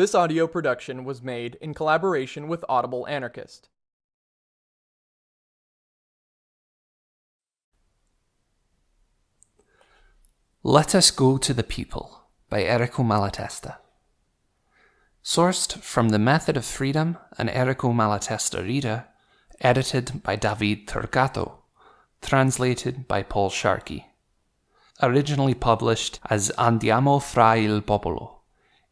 This audio production was made in collaboration with Audible Anarchist. Let Us Go to the People by Errico Malatesta. Sourced from The Method of Freedom, an Errico Malatesta reader, edited by David Turcato, translated by Paul Sharkey. Originally published as Andiamo fra il popolo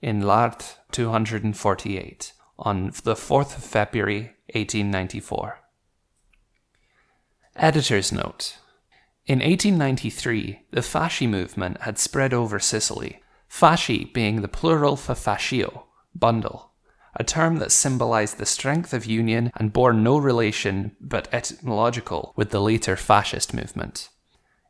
in L'Art 248 on the 4th of February 1894. Editor's note. In 1893, the Fasci movement had spread over Sicily, fasci being the plural for fascio, bundle, a term that symbolized the strength of union and bore no relation but etymological with the later fascist movement.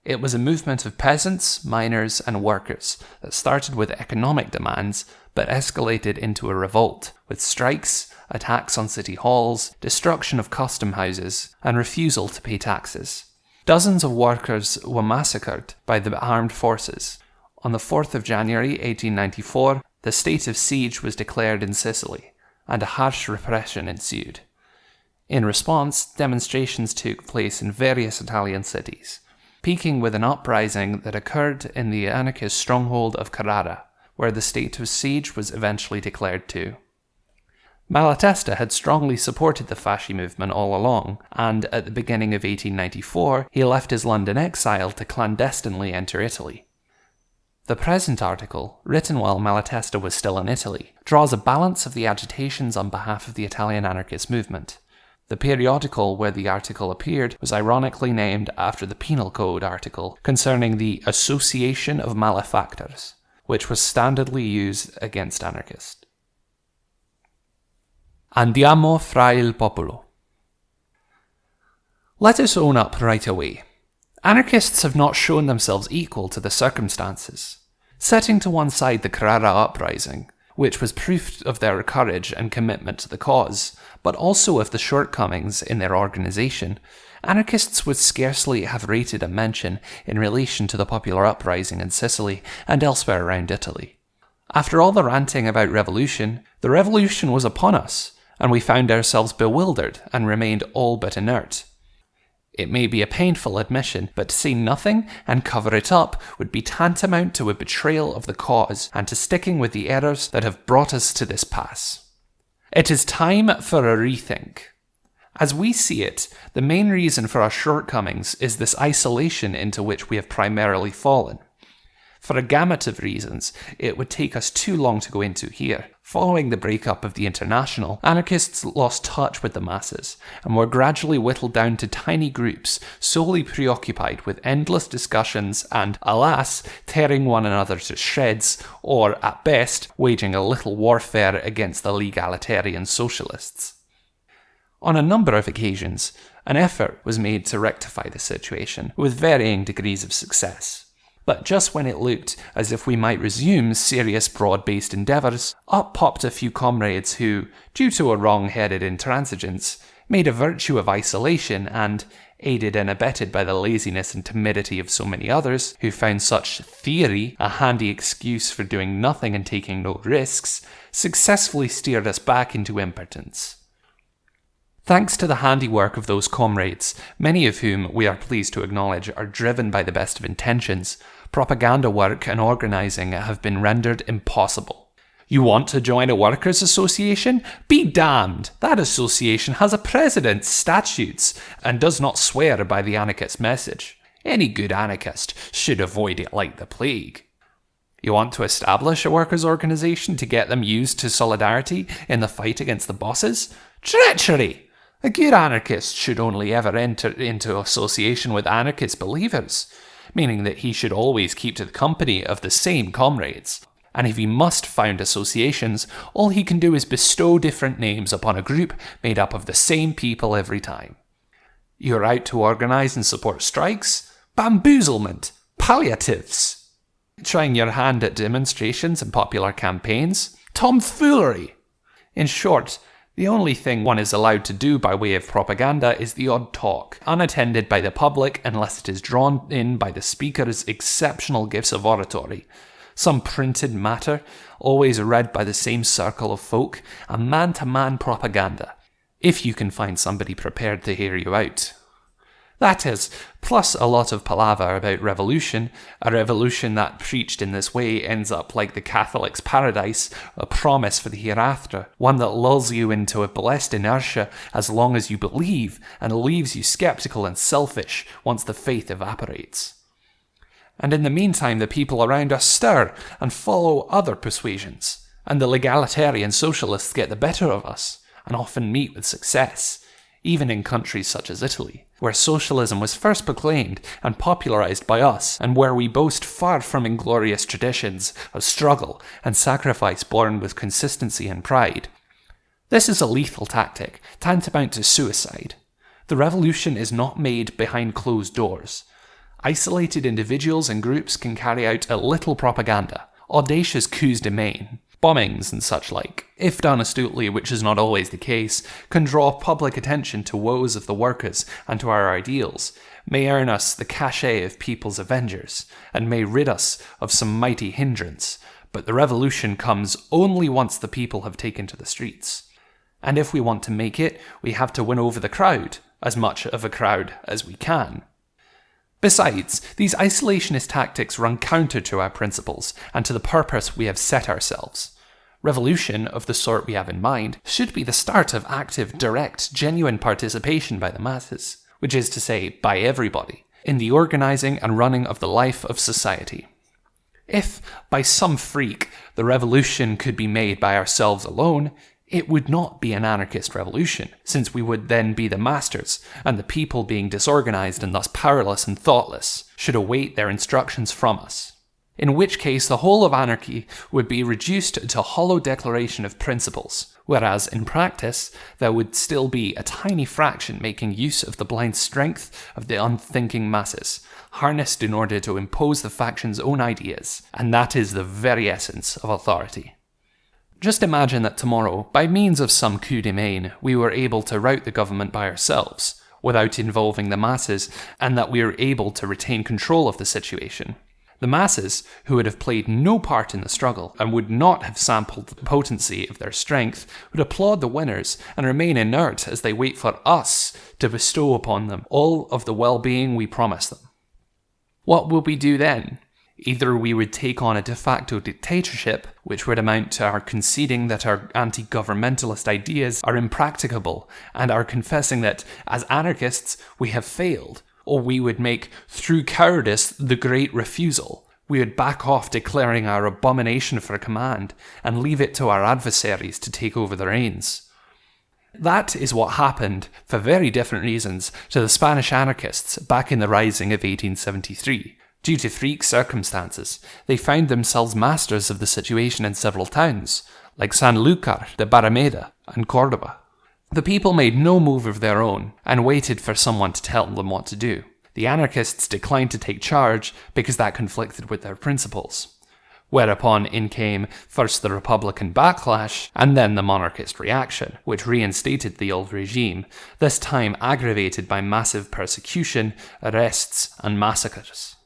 It was a movement of peasants, miners, and workers that started with economic demands but escalated into a revolt, with strikes, attacks on city halls, destruction of custom houses, and refusal to pay taxes. Dozens of workers were massacred by the armed forces. On the 4th of January 1894, the state of siege was declared in Sicily, and a harsh repression ensued. In response, demonstrations took place in various Italian cities, peaking with an uprising that occurred in the anarchist stronghold of Carrara, where the state of siege was eventually declared too. Malatesta had strongly supported the Fasci movement all along, and at the beginning of 1894 he left his London exile to clandestinely enter Italy. The present article, written while Malatesta was still in Italy, draws a balance of the agitations on behalf of the Italian anarchist movement. The periodical where the article appeared was ironically named after the Penal Code article concerning the Association of Malefactors, which was standardly used against anarchists. Andiamo fra il popolo. Let us own up right away. Anarchists have not shown themselves equal to the circumstances. Setting to one side the Carrara uprising, which was proof of their courage and commitment to the cause, but also of the shortcomings in their organisation, anarchists would scarcely have rated a mention in relation to the popular uprising in Sicily and elsewhere around Italy. After all the ranting about revolution, the revolution was upon us, and we found ourselves bewildered and remained all but inert. It may be a painful admission, but to say nothing and cover it up would be tantamount to a betrayal of the cause and to sticking with the errors that have brought us to this pass. It is time for a rethink. As we see it, the main reason for our shortcomings is this isolation into which we have primarily fallen. For a gamut of reasons, it would take us too long to go into here. Following the breakup of the International, anarchists lost touch with the masses and were gradually whittled down to tiny groups solely preoccupied with endless discussions and, alas, tearing one another to shreds, or, at best, waging a little warfare against the legalitarian socialists. On a number of occasions, an effort was made to rectify the situation, with varying degrees of success. But just when it looked as if we might resume serious broad based endeavours, up popped a few comrades who, due to a wrong headed intransigence, made a virtue of isolation and, aided and abetted by the laziness and timidity of so many others, who found such theory a handy excuse for doing nothing and taking no risks, successfully steered us back into impotence. Thanks to the handiwork of those comrades, many of whom we are pleased to acknowledge are driven by the best of intentions, propaganda work and organising have been rendered impossible. You want to join a workers' association? Be damned! That association has a president, statutes, and does not swear by the anarchist message. Any good anarchist should avoid it like the plague. You want to establish a workers' organisation to get them used to solidarity in the fight against the bosses? Treachery! A good anarchist should only ever enter into association with anarchist believers meaning that he should always keep to the company of the same comrades. And if he must found associations, all he can do is bestow different names upon a group made up of the same people every time. You're out to organise and support strikes, bamboozlement, palliatives, trying your hand at demonstrations and popular campaigns, tomfoolery. In short, the only thing one is allowed to do by way of propaganda is the odd talk, unattended by the public unless it is drawn in by the speaker's exceptional gifts of oratory, some printed matter, always read by the same circle of folk, and man to man propaganda, if you can find somebody prepared to hear you out. That is, plus a lot of palaver about revolution. A revolution that preached in this way ends up like the Catholic's paradise, a promise for the hereafter, one that lulls you into a blessed inertia as long as you believe and leaves you skeptical and selfish once the faith evaporates. And in the meantime, the people around us stir and follow other persuasions, and the legalitarian socialists get the better of us and often meet with success even in countries such as Italy, where socialism was first proclaimed and popularized by us, and where we boast far from inglorious traditions of struggle and sacrifice borne with consistency and pride. This is a lethal tactic, tantamount to suicide. The revolution is not made behind closed doors. Isolated individuals and groups can carry out a little propaganda, audacious coups de main, bombings and such like, if done astutely, which is not always the case, can draw public attention to woes of the workers and to our ideals, may earn us the cachet of people's avengers, and may rid us of some mighty hindrance, but the revolution comes only once the people have taken to the streets. And if we want to make it, we have to win over the crowd, as much of a crowd as we can. Besides, these isolationist tactics run counter to our principles and to the purpose we have set ourselves. Revolution of the sort we have in mind should be the start of active, direct, genuine participation by the masses, which is to say, by everybody, in the organising and running of the life of society. If, by some freak, the revolution could be made by ourselves alone, it would not be an anarchist revolution, since we would then be the masters, and the people being disorganized and thus powerless and thoughtless should await their instructions from us. In which case, the whole of anarchy would be reduced to a hollow declaration of principles, whereas in practice, there would still be a tiny fraction making use of the blind strength of the unthinking masses, harnessed in order to impose the faction's own ideas, and that is the very essence of authority. Just imagine that tomorrow, by means of some coup de main, we were able to rout the government by ourselves, without involving the masses, and that we were able to retain control of the situation. The masses, who would have played no part in the struggle and would not have sampled the potency of their strength, would applaud the winners and remain inert as they wait for us to bestow upon them all of the well being we promise them. What will we do then? Either we would take on a de facto dictatorship, which would amount to our conceding that our anti governmentalist ideas are impracticable and our confessing that, as anarchists, we have failed, or we would make, through cowardice, the great refusal. We would back off declaring our abomination for command and leave it to our adversaries to take over the reins. That is what happened, for very different reasons, to the Spanish anarchists back in the Rising of 1873. Due to freak circumstances, they found themselves masters of the situation in several towns, like Sanlúcar de Barrameda and Cordoba. The people made no move of their own and waited for someone to tell them what to do. The anarchists declined to take charge because that conflicted with their principles. Whereupon in came first the Republican backlash and then the monarchist reaction, which reinstated the old regime, this time aggravated by massive persecution, arrests, and massacres.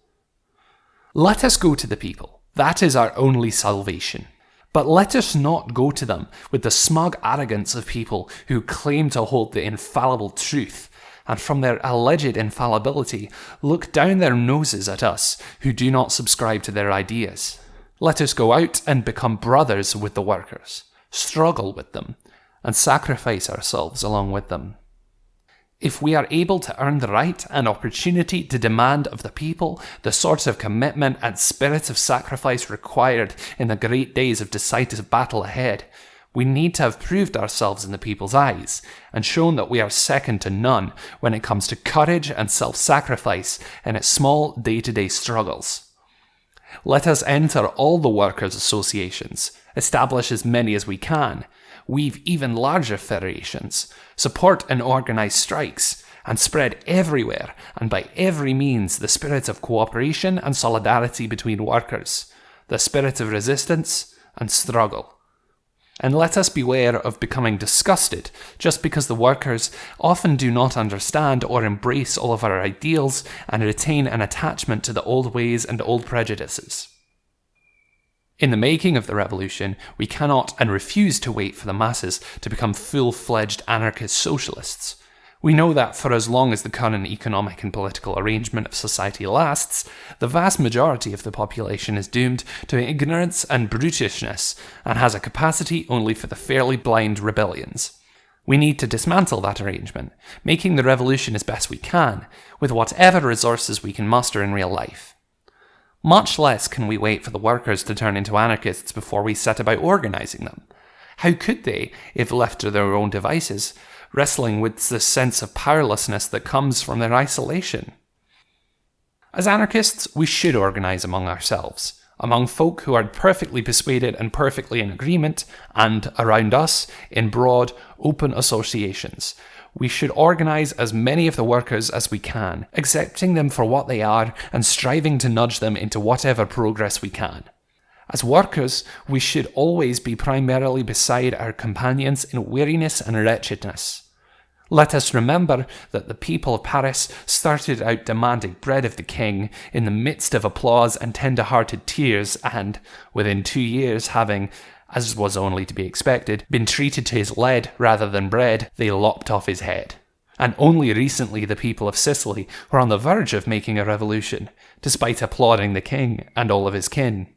Let us go to the people. That is our only salvation. But let us not go to them with the smug arrogance of people who claim to hold the infallible truth, and from their alleged infallibility look down their noses at us who do not subscribe to their ideas. Let us go out and become brothers with the workers, struggle with them, and sacrifice ourselves along with them. If we are able to earn the right and opportunity to demand of the people the sort of commitment and spirit of sacrifice required in the great days of decisive battle ahead, we need to have proved ourselves in the people's eyes and shown that we are second to none when it comes to courage and self sacrifice in its small day to day struggles. Let us enter all the workers' associations, establish as many as we can, weave even larger federations, support and organize strikes, and spread everywhere and by every means the spirit of cooperation and solidarity between workers, the spirit of resistance and struggle. And let us beware of becoming disgusted just because the workers often do not understand or embrace all of our ideals and retain an attachment to the old ways and old prejudices. In the making of the revolution, we cannot and refuse to wait for the masses to become full fledged anarchist socialists. We know that for as long as the current economic and political arrangement of society lasts, the vast majority of the population is doomed to ignorance and brutishness and has a capacity only for the fairly blind rebellions. We need to dismantle that arrangement, making the revolution as best we can, with whatever resources we can muster in real life. Much less can we wait for the workers to turn into anarchists before we set about organising them. How could they, if left to their own devices, wrestling with the sense of powerlessness that comes from their isolation. As anarchists, we should organise among ourselves, among folk who are perfectly persuaded and perfectly in agreement, and around us in broad, open associations. We should organise as many of the workers as we can, accepting them for what they are and striving to nudge them into whatever progress we can. As workers, we should always be primarily beside our companions in weariness and wretchedness. Let us remember that the people of Paris started out demanding bread of the king in the midst of applause and tender hearted tears, and, within two years, having, as was only to be expected, been treated to his lead rather than bread, they lopped off his head. And only recently the people of Sicily were on the verge of making a revolution, despite applauding the king and all of his kin.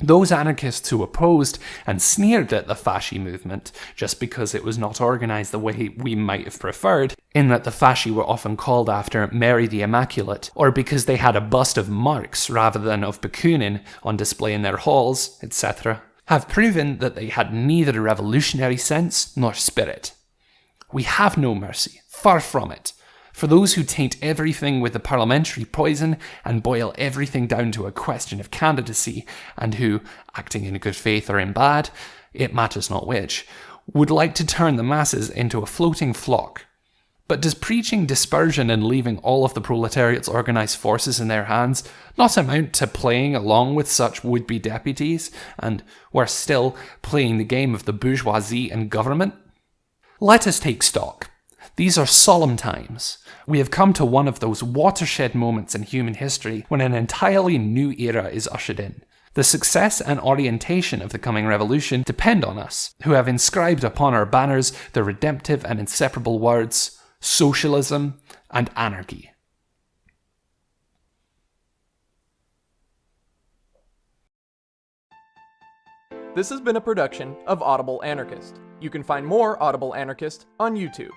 Those anarchists who opposed and sneered at the Fasci movement just because it was not organised the way we might have preferred, in that the Fasci were often called after Mary the Immaculate, or because they had a bust of Marx rather than of Bakunin on display in their halls, etc., have proven that they had neither a revolutionary sense nor spirit. We have no mercy, far from it, for those who taint everything with the parliamentary poison and boil everything down to a question of candidacy, and who, acting in good faith or in bad, it matters not which, would like to turn the masses into a floating flock. But does preaching dispersion and leaving all of the proletariat's organised forces in their hands not amount to playing along with such would be deputies, and, worse still, playing the game of the bourgeoisie and government? Let us take stock. These are solemn times. We have come to one of those watershed moments in human history when an entirely new era is ushered in. The success and orientation of the coming revolution depend on us, who have inscribed upon our banners the redemptive and inseparable words socialism and anarchy. This has been a production of Audible Anarchist. You can find more Audible Anarchist on YouTube.